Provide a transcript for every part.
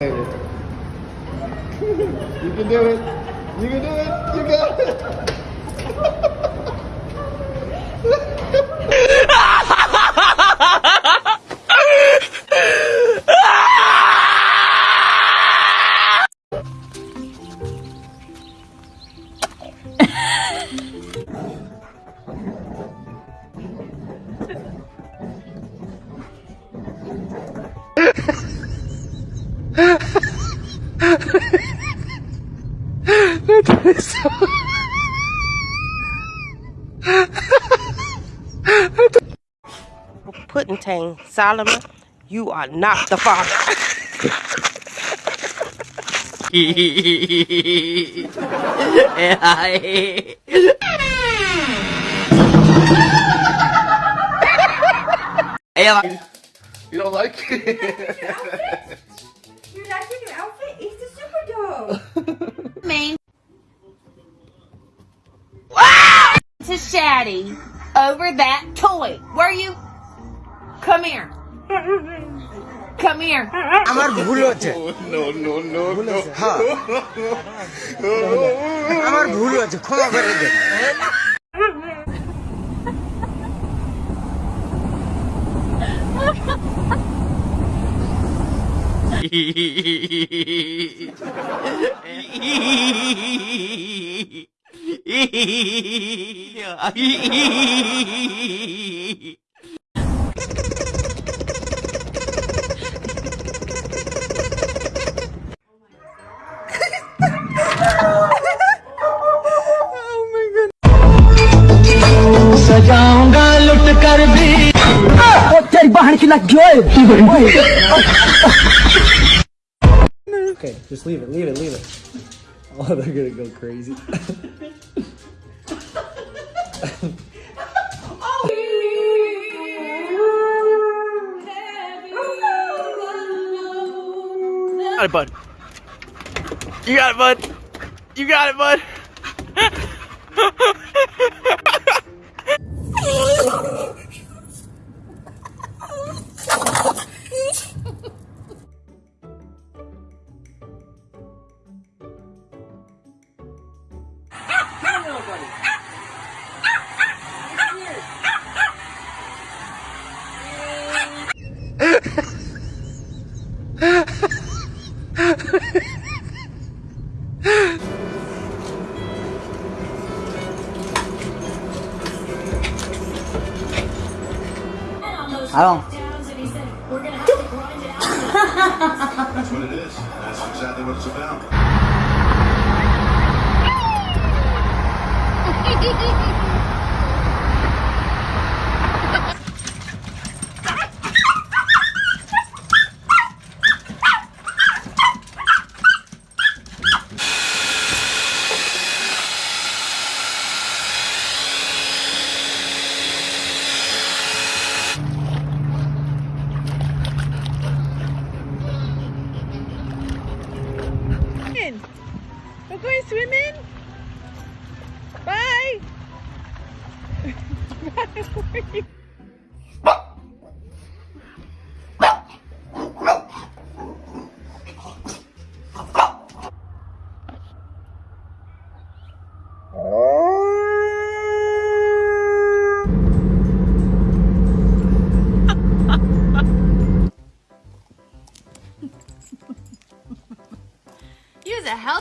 You can do it. You can do it. You got it. Solomon, you are not the father. You don't like it? You like your new outfit? It's a super dog. Main. To Shaddy over that toy. Where you? Come here. Come here. আমার ভুল হচ্ছে no no no হ্যাঁ আমার ভুল হচ্ছে ক্ষমা করে দে Yeah. making that good. okay, just leave it, leave it, leave it. Oh, they're gonna go crazy. got it, bud. You got it, bud. You got it, bud. I don't That's what it is. That's exactly what it's about.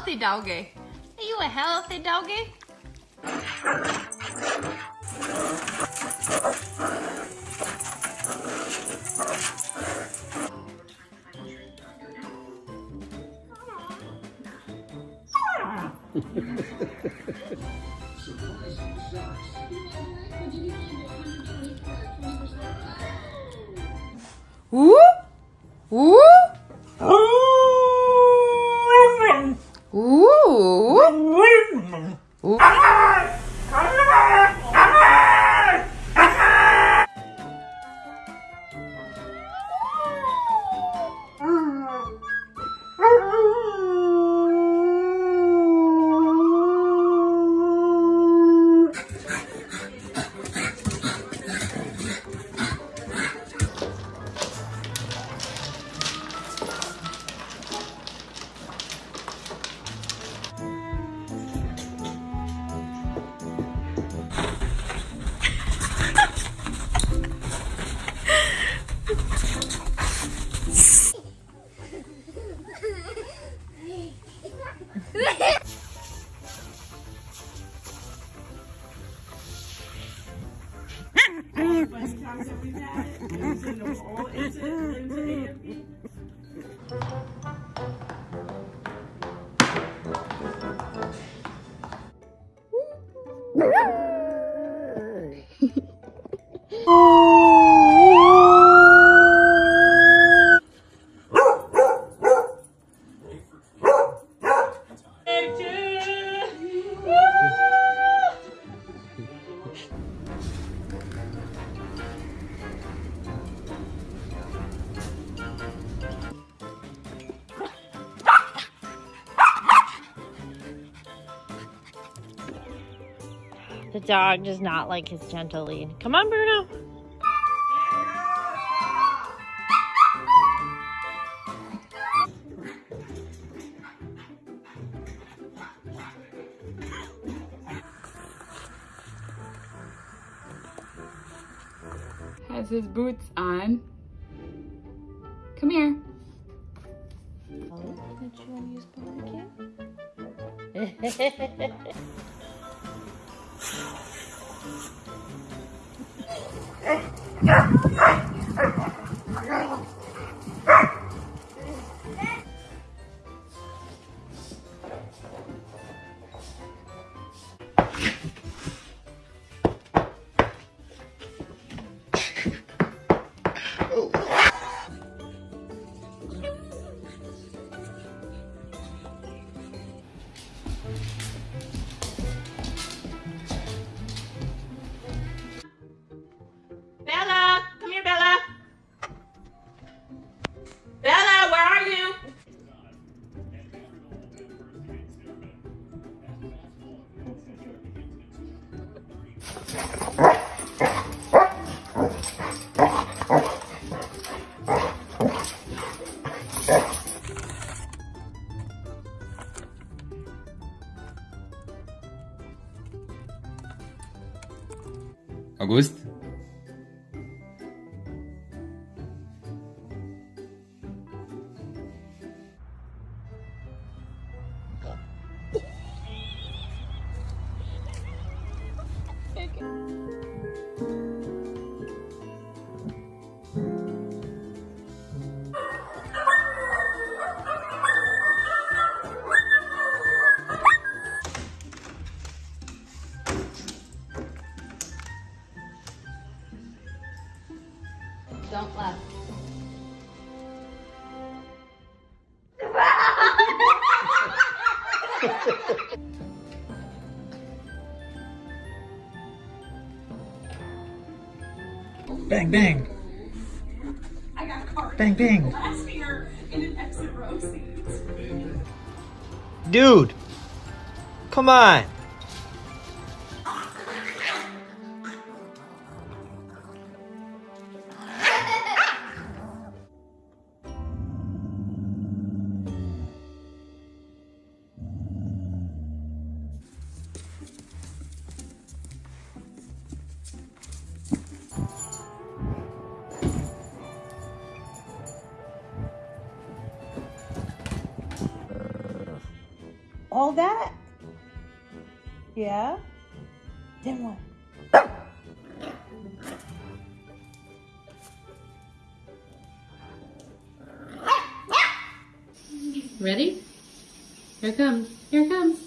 healthy doggy. Are you a healthy doggy? Uh. Ah! The dog does not like his gentle lead. Come on, Bruno. Has his boots on. Come here. Augusto? Bang, bang. Bang, bang. Dude! Come on! All that? Yeah? Then what? Ready? Here comes. Here comes.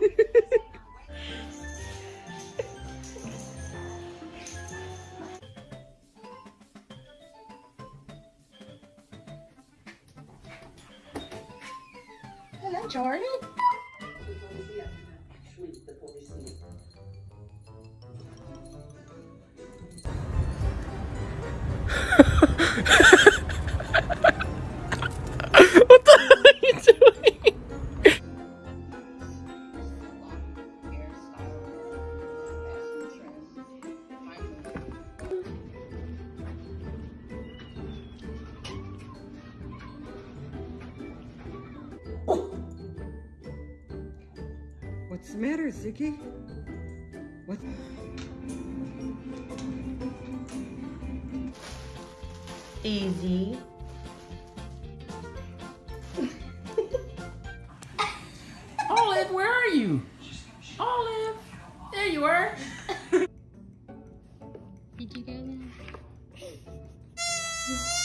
what the are you doing? What's the matter, Ziggy? What? easy. Olive, where are you? Olive, there you are. Did you go there?